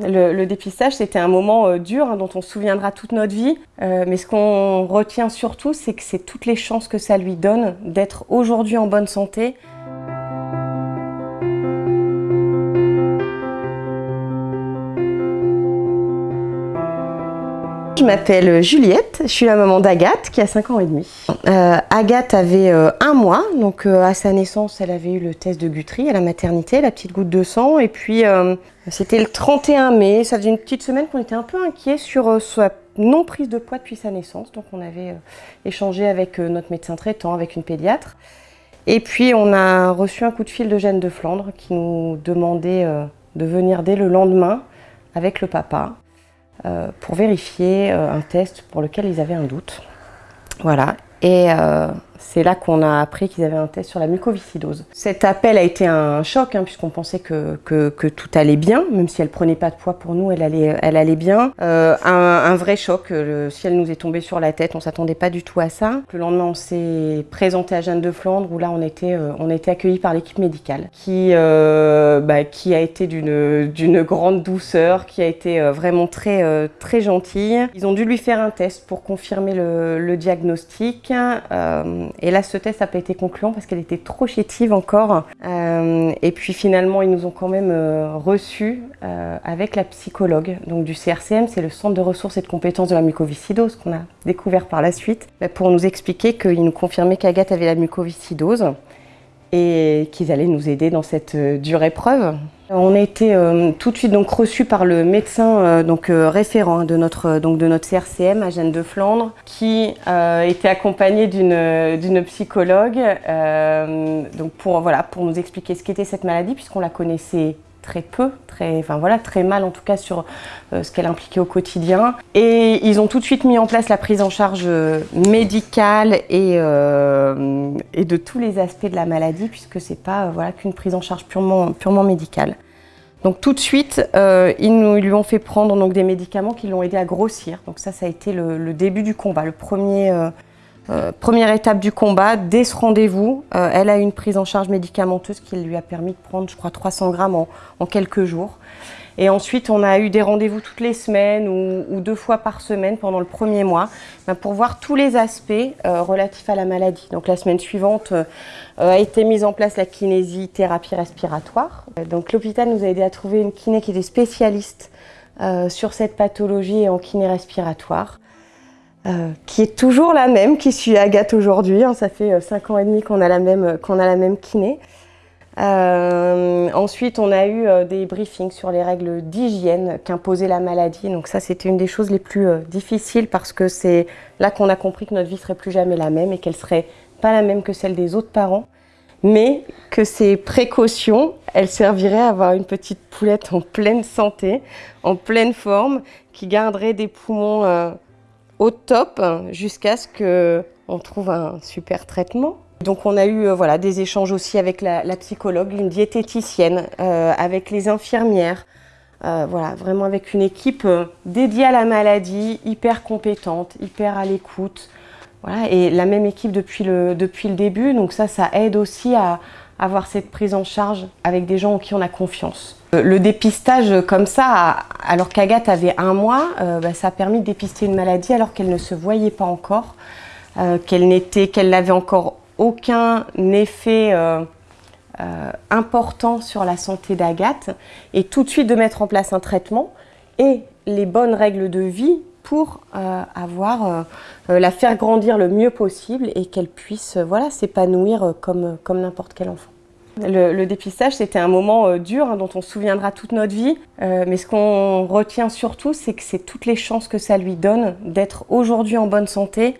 Le, dépistage, c'était un moment euh, dur hein, dont on se souviendra toute notre vie. Euh, mais ce qu'on retient surtout, c'est que c'est toutes les chances que ça lui donne d'être aujourd'hui en bonne santé. Je m'appelle Juliette, je suis la maman d'Agathe qui a 5 ans et demi. Euh, Agathe avait un mois, donc à sa naissance elle avait eu le test de Guthrie à la maternité, la petite goutte de sang et puis c'était le 31 mai, ça faisait une petite semaine qu'on était un peu inquiet sur euh, sa non prise de poids depuis sa naissance. Donc on avait euh, échangé avec euh, notre médecin traitant, avec une pédiatre. Et puis on a reçu un coup de fil de de Flandre qui nous demandait de venir dès le lendemain avec le papa pour vérifier un test pour lequel ils avaient un doute. Voilà. Et c'est là qu'on a appris qu'ils avaient un test sur la mucoviscidose. Cet appel a été un choc, hein, puisqu'on pensait que, tout allait bien, même si elle prenait pas de poids pour nous, elle allait, bien. Euh, un, vrai choc, le ciel nous est tombé sur la tête, on s'attendait pas du tout à ça. Le lendemain, on s'est présenté à Jeanne de Flandre, où là, on était, euh, accueillis par l'équipe médicale, qui, euh, bah, a été d'une grande douceur, qui a été vraiment très, gentille. Ils ont dû lui faire un test pour confirmer le diagnostic. Et là, ce test n'a pas été concluant parce qu'elle était trop chétive encore. Euh, et puis finalement, ils nous ont quand même euh, reçus euh, avec la psychologue donc du CRCM, c'est le Centre de ressources et de compétences de la mucoviscidose qu'on a découvert par la suite, bah, pour nous expliquer qu'ils nous confirmaient qu'Agathe avait la mucoviscidose et qu'ils allaient nous aider dans cette dure épreuve. On a été euh, tout de suite donc reçus par le médecin euh, donc euh, référent de notre donc de notre CRCM à Jeanne de Flandre, qui était accompagné d'une psychologue donc pour voilà pour nous expliquer ce qu'était cette maladie puisqu'on la connaissait très peu, très, enfin voilà, très mal en tout cas sur euh, ce qu'elle impliquait au quotidien. Et ils ont tout de suite mis en place la prise en charge euh, médicale et, euh, et de tous les aspects de la maladie, puisque c'est pas voilà, qu'une prise en charge purement, purement médicale. Donc tout de suite, ils, nous, lui ont fait prendre donc, des médicaments qui l'ont aidé à grossir. Donc ça, ça a été le début du combat, le premier euh, première étape du combat, dès ce rendez-vous, euh, elle a une prise en charge médicamenteuse qui lui a permis de prendre, je crois, 300 grammes en, quelques jours. Et ensuite, on a eu des rendez-vous toutes les semaines ou, deux fois par semaine pendant le premier mois ben, pour voir tous les aspects euh, relatifs à la maladie. Donc la semaine suivante a été mise en place la kinésithérapie respiratoire. Donc l'hôpital nous a aidé à trouver une kiné qui était spécialiste sur cette pathologie et en kiné respiratoire. Euh, qui est toujours la même, qui suit Agathe aujourd'hui. Hein. ça fait 5 euh, ans et demi qu'on a, la même, même kiné. Euh, ensuite, on a eu des briefings sur les règles d'hygiène qu'imposait la maladie. Donc ça, c'était une des choses les plus difficiles parce que c'est là qu'on a compris que notre vie serait plus jamais la même et qu'elle serait pas la même que celle des autres parents. Mais que ces précautions, elles serviraient à avoir une petite poulette en pleine santé, en pleine forme, qui garderait des poumons au top jusqu'à ce qu'on trouve un super traitement. Donc on a eu euh, voilà, des échanges aussi avec la, psychologue, une diététicienne, euh, avec les infirmières, euh, voilà, vraiment avec une équipe dédiée à la maladie, hyper compétente, hyper à l'écoute. Voilà, et la même équipe depuis le, depuis le début, donc ça, ça aide aussi à, avoir cette prise en charge avec des gens en qui on a confiance. Euh, le dépistage comme ça, alors qu'Agathe avait un mois, euh, bah, ça a permis de dépister une maladie alors qu'elle ne se voyait pas encore, euh, qu'elle n'était, qu'elle n'avait encore aucun effet important sur la santé d'Agathe et tout de suite de mettre en place un traitement et les bonnes règles de vie pour avoir, la faire grandir le mieux possible et qu'elle puisse voilà, s'épanouir comme, comme n'importe quel enfant. Le, dépistage, c'était un moment euh, dur hein, dont on se souviendra toute notre vie. Euh, mais ce qu'on retient surtout, c'est que c'est toutes les chances que ça lui donne d'être aujourd'hui en bonne santé.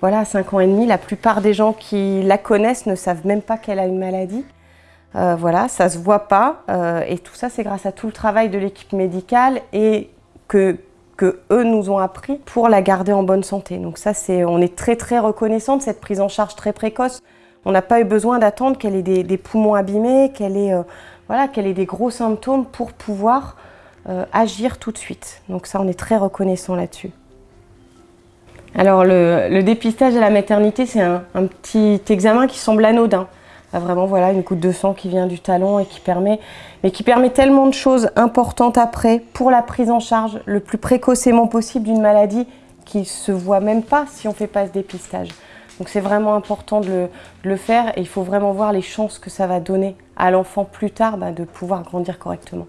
Voilà, à 5 ans et demi, la plupart des gens qui la connaissent ne savent même pas qu'elle a une maladie. Euh, voilà, ça se voit pas. et tout ça, c'est grâce à tout le travail de l'équipe médicale et que, eux nous ont appris pour la garder en bonne santé. Donc ça, c'est, on est très très reconnaissant de cette prise en charge très précoce. On n'a pas eu besoin d'attendre qu'elle ait des, poumons abîmés, qu'elle ait, euh, voilà, qu'elle ait des gros symptômes pour pouvoir euh, agir tout de suite. Donc ça, on est très reconnaissant là-dessus. Alors le, dépistage à la maternité, c'est un, petit examen qui semble anodin. Vraiment voilà une goutte de sang qui vient du talon et qui permet, mais qui permet tellement de choses importantes après pour la prise en charge le plus précocement possible d'une maladie qui se voit même pas si on fait pas ce dépistage. Donc c'est vraiment important de le, faire et il faut vraiment voir les chances que ça va donner à l'enfant plus tard bah, de pouvoir grandir correctement.